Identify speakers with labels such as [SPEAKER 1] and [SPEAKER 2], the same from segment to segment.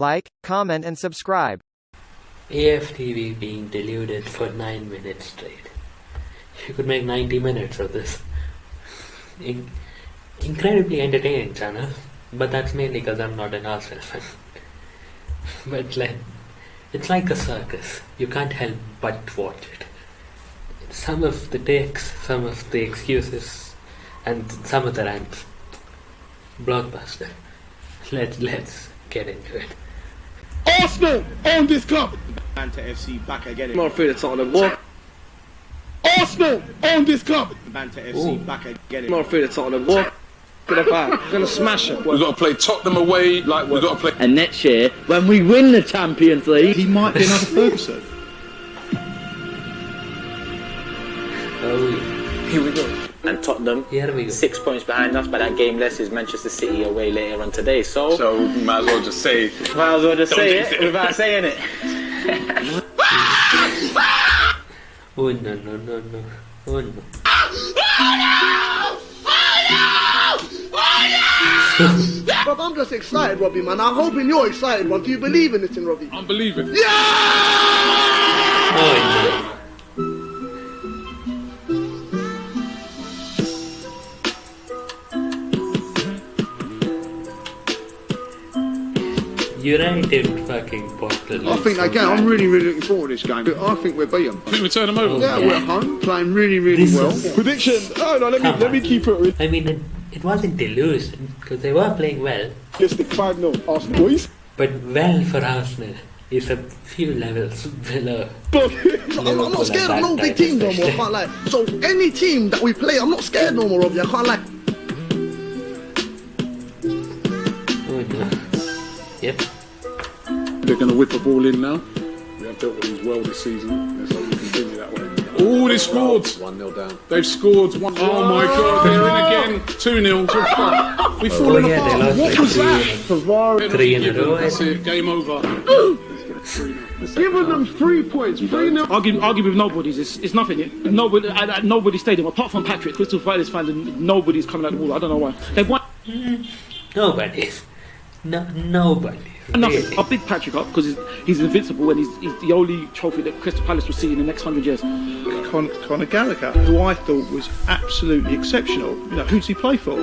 [SPEAKER 1] like, comment and subscribe.
[SPEAKER 2] AFTV being deluded for 9 minutes straight. You could make 90 minutes of this. In- incredibly entertaining channel, but that's mainly because I'm not an Arsenal fan. but like, it's like a circus. You can't help but watch it. Some of the takes, some of the excuses, and some of the rants. Blockbuster. Let's let's get into it.
[SPEAKER 3] Arsenal own this club.
[SPEAKER 4] Banter FC back again.
[SPEAKER 3] Not through the Tottenham War. Arsenal own this club.
[SPEAKER 4] Banter FC
[SPEAKER 2] Ooh.
[SPEAKER 4] back again.
[SPEAKER 3] Not through the Tottenham War. Gonna buy. Gonna smash it.
[SPEAKER 5] We've got to play Tottenham away, like we've got to play.
[SPEAKER 6] And next year, when we win the Champions League,
[SPEAKER 4] He might be another Ferguson.
[SPEAKER 2] Oh,
[SPEAKER 6] here we go. And Tottenham,
[SPEAKER 2] here we go.
[SPEAKER 6] six points behind us, but that game less is Manchester City away later on today. So,
[SPEAKER 5] So we might as well just say.
[SPEAKER 6] might as well just say it
[SPEAKER 5] it.
[SPEAKER 6] without saying it.
[SPEAKER 2] Oh no no no no. Oh no.
[SPEAKER 3] But I'm just excited, Robbie, man. I'm hoping you're excited, man. Do you believe in this, in Robbie?
[SPEAKER 5] I'm believing. Yeah!
[SPEAKER 2] Oh no. United fucking bottle.
[SPEAKER 7] I think again, I'm really, really looking forward to this game. I think we'll beat them.
[SPEAKER 5] I think we turn them over.
[SPEAKER 7] Yeah, we're home, playing really, really
[SPEAKER 2] This
[SPEAKER 7] well.
[SPEAKER 2] is-
[SPEAKER 3] Prediction. Oh no, let me
[SPEAKER 2] Come
[SPEAKER 3] let me keep it
[SPEAKER 2] I mean, it, it wasn't delusion because they were playing well,
[SPEAKER 3] realistic. Five 0 Arsenal boys.
[SPEAKER 2] but well for Arsenal is a few levels below.
[SPEAKER 3] But I'm, I'm not scared of no big team no more. I can't lie. So any team that we play, I'm not scared no more, Robbie. I can't lie.
[SPEAKER 2] Oh no. Yep.
[SPEAKER 5] They're going to whip a ball in now. We have dealt with these well this season. Let's hope we continue that way. Oh, they scored. 1 0 down. They've scored. One. Oh my god, they're in again. 2 0. We've
[SPEAKER 2] Oh
[SPEAKER 5] fallen
[SPEAKER 2] yeah, they
[SPEAKER 5] apart.
[SPEAKER 2] lost
[SPEAKER 5] What
[SPEAKER 2] like
[SPEAKER 5] was
[SPEAKER 2] three,
[SPEAKER 5] that?
[SPEAKER 2] three in a row. I
[SPEAKER 5] That's
[SPEAKER 2] think.
[SPEAKER 5] it. Game over.
[SPEAKER 7] Giving them three points, three nil.
[SPEAKER 8] Argue, argue with nobody's. It's, it's nothing. yet. Nobody at, at nobody's stadium apart from Patrick, Crystal Palace fans, and nobody's coming out the wall. I don't know why. They've won
[SPEAKER 2] Nobody's. No, nobody.
[SPEAKER 8] nothing.
[SPEAKER 2] Really.
[SPEAKER 8] I big Patrick up because he's, he's invincible and he's, he's the only trophy that Crystal Palace will see in the next hundred years.
[SPEAKER 4] Con- Conor Gallagher, who I thought was absolutely exceptional. You know, who does he play for?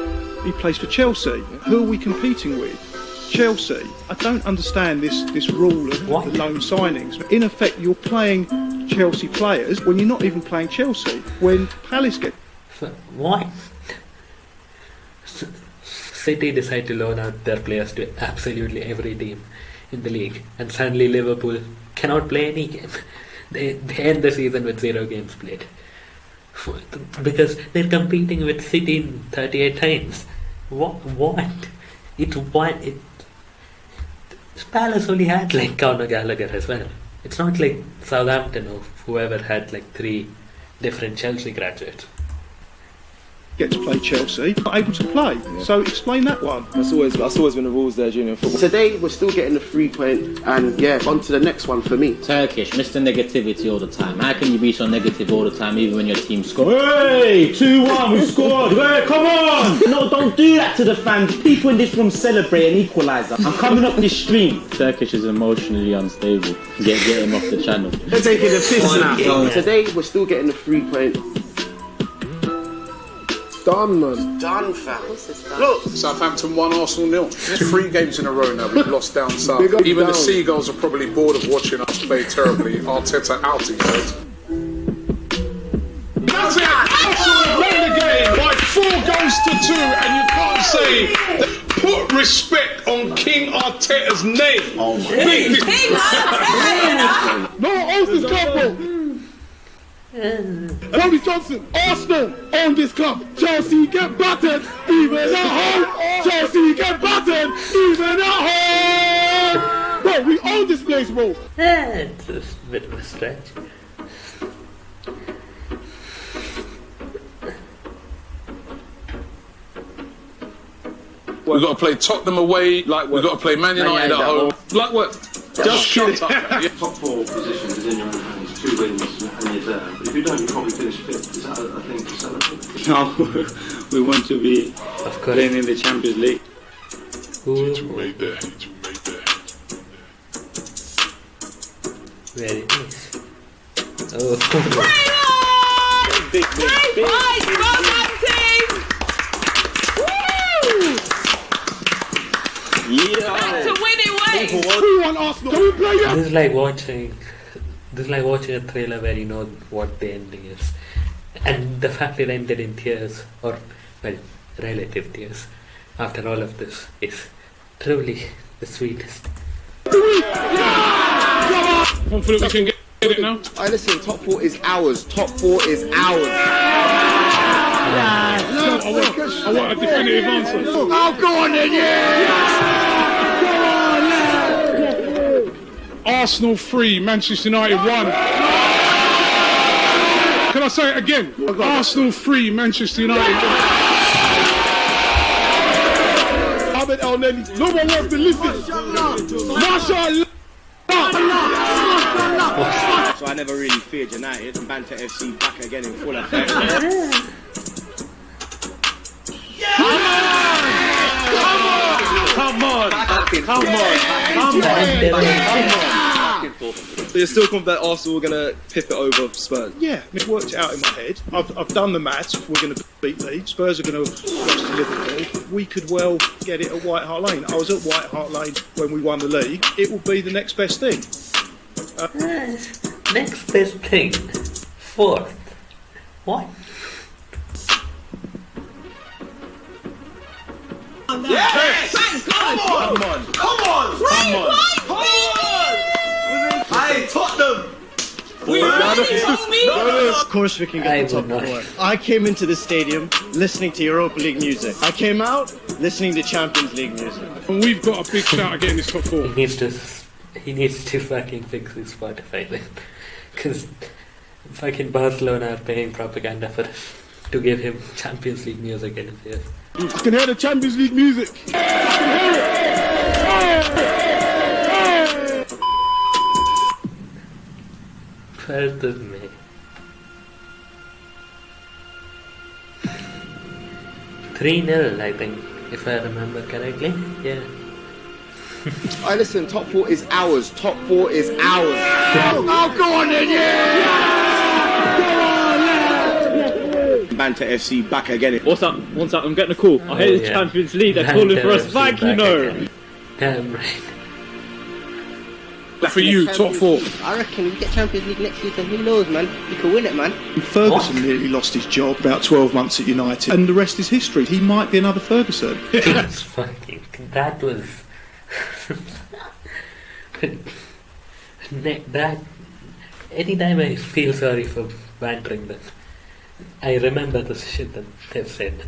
[SPEAKER 4] He plays for Chelsea. Who are we competing with? Chelsea. I don't understand this this rule of
[SPEAKER 2] What?
[SPEAKER 4] the loan signings. In effect, you're playing Chelsea players when you're not even playing Chelsea. When Palace get
[SPEAKER 2] So, why? City decide to loan out their players to absolutely every team in the league, and suddenly Liverpool cannot play any game. They, they end the season with zero games played because they're competing with City 38 times. What? What? It what? It. Palace only had like Conor Gallagher as well. It's not like Southampton or whoever had like three different Chelsea graduates.
[SPEAKER 4] Get to play Chelsea, not able to play. So explain that one.
[SPEAKER 9] That's always that's always been the rules there, junior football.
[SPEAKER 3] Today we're still getting the three point, and yeah, on to the next one for me.
[SPEAKER 6] Turkish, Mr. Negativity all the time. How can you be so negative all the time, even when your team scores? Hey, 2 1, we scored! Hey, come on! No, don't do that to the fans. People in this room celebrate an equaliser. I'm coming up this stream. Turkish is emotionally unstable. Get, get him off the channel.
[SPEAKER 3] They're taking the piss now. Today we're still getting the three point. Done, man. Done, fam. Look,
[SPEAKER 5] Southampton 1, Arsenal nil. Three games in a row now. We've lost down south.
[SPEAKER 3] Big up,
[SPEAKER 5] Even the. Seagulls are probably bored of watching us play terribly. Arteta out, he said. That's it! Arsenal win the game by four goals to two, and you can't say that- put respect on King Arteta's name. Oh my
[SPEAKER 3] no owns this club, bro. Boris Johnson, Arsenal own this club. Chelsea get battered, even at home. Chelsea get battered, even at home. Bro, we own this place, bro.
[SPEAKER 2] It's a bit of a stretch.
[SPEAKER 5] We've got to play Tottenham away, like we've got to play Man United at home. Like what? Just shut up.
[SPEAKER 10] Top four position is in your own hands. Two wins and you're there. But if you don't, you probably finish fifth. Is that a thing to celebrate?
[SPEAKER 8] No, we want to be
[SPEAKER 2] Of course.
[SPEAKER 8] playing in the Champions League.
[SPEAKER 2] Who,
[SPEAKER 5] Right there. Right there.
[SPEAKER 2] Very nice. Oh,
[SPEAKER 6] Big, big, big. Yeah.
[SPEAKER 11] To win it ways.
[SPEAKER 3] Who won Arsenal? Can we play it?
[SPEAKER 2] this is like watching. This is like watching a thriller where you know what the ending is, and the fact that it ended in tears, or well, relative tears, after all of this is truly the sweetest.
[SPEAKER 5] Confident we can get it now?
[SPEAKER 9] I listen, top four is ours. Top four is ours.
[SPEAKER 5] I want, I want a definitive answer.
[SPEAKER 3] Oh, go on then, yeah!
[SPEAKER 5] Arsenal 3, Manchester United 1. Can I say it again? Arsenal 3, Manchester United 1.
[SPEAKER 3] Ahmed Elneny. No one wants to listen. Mashallah.
[SPEAKER 9] So I never really feared United. And Banter FC back again in full effect.
[SPEAKER 6] Come on. Come on. Come on.
[SPEAKER 9] So you're still confident that Arsenal are going to pip it over Spurs?
[SPEAKER 4] Yeah, I've worked out in my head. I've, I've done the maths. We're going to beat Leeds. Spurs are going to lost to Liverpool. We could well get it at White Hart Lane. I was at White Hart Lane when we won the league. It will be the next best thing.
[SPEAKER 2] Next best thing, fourth. What?
[SPEAKER 11] Thank God.
[SPEAKER 9] Come on. Come on. Come on. Hey, Tottenham.
[SPEAKER 11] We really told me.
[SPEAKER 12] Of course we can
[SPEAKER 2] I
[SPEAKER 12] get the top four. I came into the stadium listening to Europa League music. I came out listening to Champions League music.
[SPEAKER 5] And we've got a big shout at getting this top four.
[SPEAKER 2] He needs to. He needs to fucking fix his Spotify then, because fucking Barcelona are paying propaganda for to give him Champions League music in his ears.
[SPEAKER 3] I can hear the Champions League music.
[SPEAKER 2] First of May. Three 0 I think, if I remember correctly. Yeah.
[SPEAKER 9] I listen, top four is ours. Top four is ours.
[SPEAKER 3] Oh, go on then, yeah!
[SPEAKER 9] Banter FC back again.
[SPEAKER 8] What's up? What's up? I'm getting a call. I hate the oh,
[SPEAKER 2] yeah.
[SPEAKER 8] Champions League. They're
[SPEAKER 2] Banter
[SPEAKER 8] calling for us
[SPEAKER 2] FC
[SPEAKER 8] back, you know.
[SPEAKER 2] again. Damn right.
[SPEAKER 5] For you, top four.
[SPEAKER 13] I reckon we get Champions League next season. Who knows, man? We could win it, man.
[SPEAKER 4] Ferguson nearly lost his job about 12 months at United, and the rest is history. He might be another Ferguson.
[SPEAKER 2] That's fucking. That was. Ne- that. Anytime I feel sorry for bantering them, I remember the shit that they've said.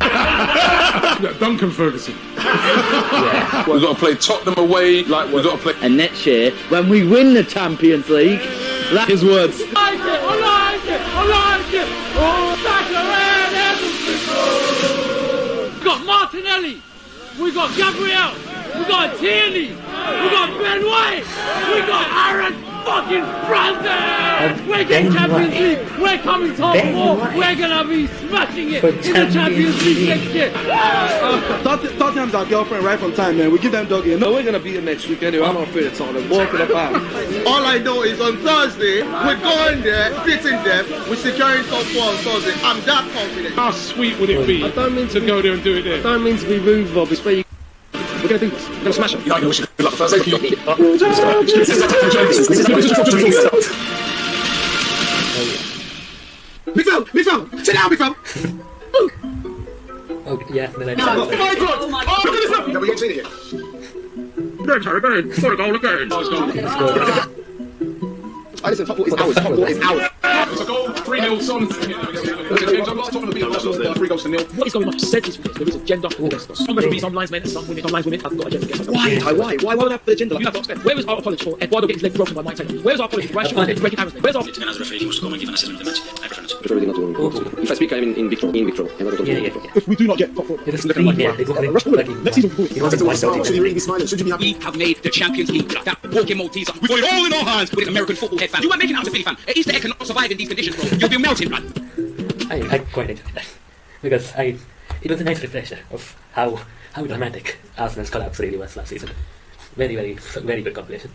[SPEAKER 5] Yeah, Duncan Ferguson.
[SPEAKER 2] yeah.
[SPEAKER 5] We've got to play Tottenham away. Like we've got to play.
[SPEAKER 6] And next year, when we win the Champions League, that is his words.
[SPEAKER 3] I like it, I like it, I like it. Oh, that's
[SPEAKER 8] We got Martinelli. We got Gabriel. We got Tierney. We got Ben White. We got Aaron fucking Brandon. We're getting Champions
[SPEAKER 2] White.
[SPEAKER 8] League. We're coming top
[SPEAKER 2] Ben
[SPEAKER 8] four.
[SPEAKER 2] White.
[SPEAKER 8] We're gonna be smashing it
[SPEAKER 2] For
[SPEAKER 8] in the Champions
[SPEAKER 2] Champions
[SPEAKER 8] League
[SPEAKER 2] League.
[SPEAKER 8] next year.
[SPEAKER 9] Uh, Tot- Tottenham's our girlfriend right from time, man. We give them doggy. No, we're gonna beat them next week anyway. I'm not afraid of Tottenham. Walking about.
[SPEAKER 3] All I know is on Thursday, we're going there, beating them, we're securing top four on Thursday. I'm that confident.
[SPEAKER 5] How sweet would it be
[SPEAKER 8] I don't mean
[SPEAKER 5] to go there and do it there?
[SPEAKER 8] don't mean to be rude, Bob. It's where you. We're gonna do this. We're gonna smash them.
[SPEAKER 5] Yeah, I wish you good luck Thursday.
[SPEAKER 3] Big fella, big fella, sit down, big fella.
[SPEAKER 2] Oh, yeah, then I
[SPEAKER 3] Oh my god! Oh my god! Look at this now!
[SPEAKER 5] Have we seen it yet? Harry, again. Sorry, goal again. Nice goal.
[SPEAKER 9] I listen, top four is ours. Top four is ours.
[SPEAKER 5] It's a goal, 3 0, son. Tottenham beat Arsenal, 3 goals to nil.
[SPEAKER 8] What is going on? Said this because there is agenda for this. Somebody be some lines men, some women, some lines women. I've got agenda against
[SPEAKER 9] Why? Why? Why? Why would I have the agenda?
[SPEAKER 8] You have to understand. Where is our apology for Eduardo getting his leg broken by Mike Taylor? Where is our apology for Rashford getting breaking cameras? Where's our
[SPEAKER 14] Then as a he wants to come and give an assessment of the match. I prefer not to.
[SPEAKER 9] Prefer really not to. If I speak, I'm in, in big trouble. In big trouble.
[SPEAKER 2] Yeah, yeah, yeah.
[SPEAKER 3] If we do not get top four,
[SPEAKER 2] It is
[SPEAKER 3] look at
[SPEAKER 2] yeah, exactly.
[SPEAKER 3] Rush forward. Next season,
[SPEAKER 2] He wants to wipe out.
[SPEAKER 3] Really smiling? Should you be happy?
[SPEAKER 14] We have made the Champions League. That walking Malteser. We've got it all in our hands with an American football head fan. You are making it out as a Philly fan. At Easter egg cannot survive in these conditions, bro. You'll be melting, man.
[SPEAKER 2] I, I quite enjoyed that because I it was a nice refresher of how how dramatic Arsenal's collapse really was last season. Very very very good compilation.